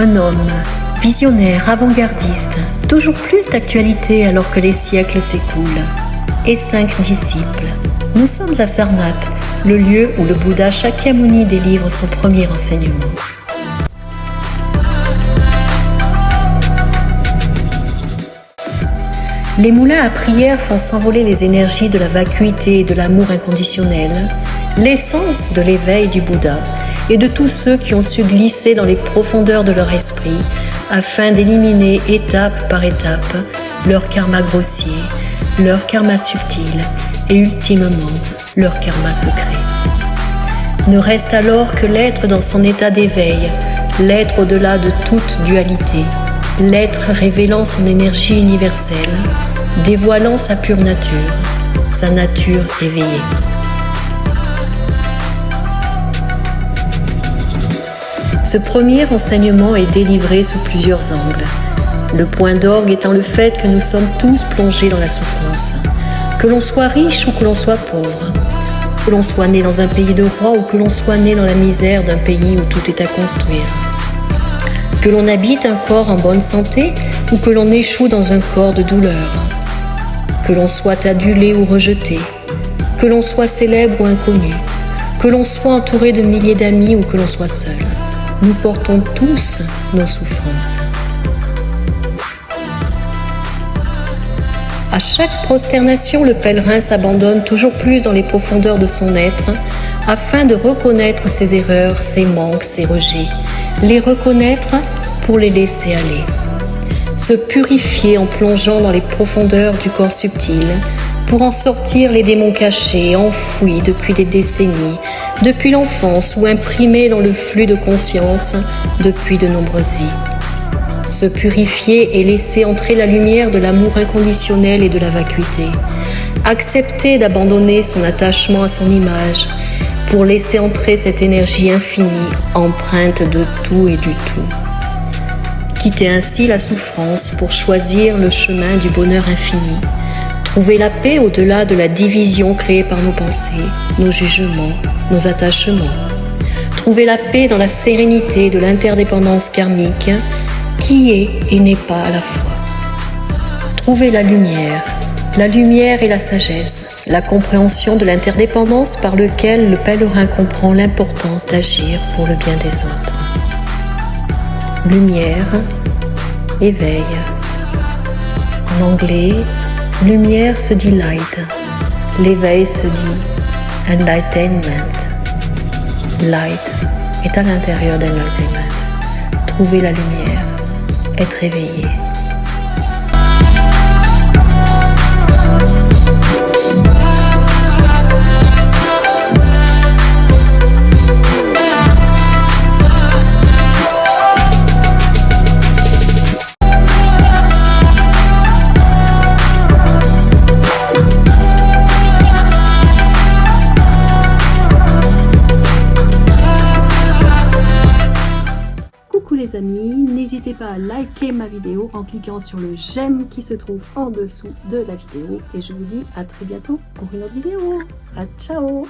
Un homme, visionnaire, avant-gardiste, toujours plus d'actualité alors que les siècles s'écoulent. Et cinq disciples. Nous sommes à Sarnath, le lieu où le Bouddha Shakyamuni délivre son premier enseignement. Les moulins à prière font s'envoler les énergies de la vacuité et de l'amour inconditionnel, l'essence de l'éveil du Bouddha et de tous ceux qui ont su glisser dans les profondeurs de leur esprit afin d'éliminer étape par étape leur karma grossier, leur karma subtil et ultimement leur karma secret. Ne reste alors que l'être dans son état d'éveil, l'être au-delà de toute dualité, l'être révélant son énergie universelle, dévoilant sa pure nature, sa nature éveillée. Ce premier enseignement est délivré sous plusieurs angles. Le point d'orgue étant le fait que nous sommes tous plongés dans la souffrance, que l'on soit riche ou que l'on soit pauvre, que l'on soit né dans un pays de roi ou que l'on soit né dans la misère d'un pays où tout est à construire. Que l'on habite un corps en bonne santé ou que l'on échoue dans un corps de douleur, que l'on soit adulé ou rejeté, que l'on soit célèbre ou inconnu, que l'on soit entouré de milliers d'amis ou que l'on soit seul. Nous portons tous nos souffrances. À chaque prosternation, le pèlerin s'abandonne toujours plus dans les profondeurs de son être afin de reconnaître ses erreurs, ses manques, ses rejets, les reconnaître pour les laisser aller. Se purifier en plongeant dans les profondeurs du corps subtil pour en sortir les démons cachés, enfouis depuis des décennies, depuis l'enfance ou imprimés dans le flux de conscience depuis de nombreuses vies. Se purifier et laisser entrer la lumière de l'amour inconditionnel et de la vacuité. Accepter d'abandonner son attachement à son image pour laisser entrer cette énergie infinie, empreinte de tout et du tout. Quitter ainsi la souffrance pour choisir le chemin du bonheur infini. Trouver la paix au-delà de la division créée par nos pensées, nos jugements, nos attachements. Trouver la paix dans la sérénité de l'interdépendance karmique qui est et n'est pas à la fois. Trouver la lumière, la lumière et la sagesse, la compréhension de l'interdépendance par lequel le pèlerin comprend l'importance d'agir pour le bien des autres. Lumière, éveil. En anglais, lumière se dit light, l'éveil se dit enlightenment. Light est à l'intérieur d'enlightenment. Trouver la lumière, être éveillé. Les amis, n'hésitez pas à liker ma vidéo en cliquant sur le j'aime qui se trouve en dessous de la vidéo et je vous dis à très bientôt pour une autre vidéo. À ciao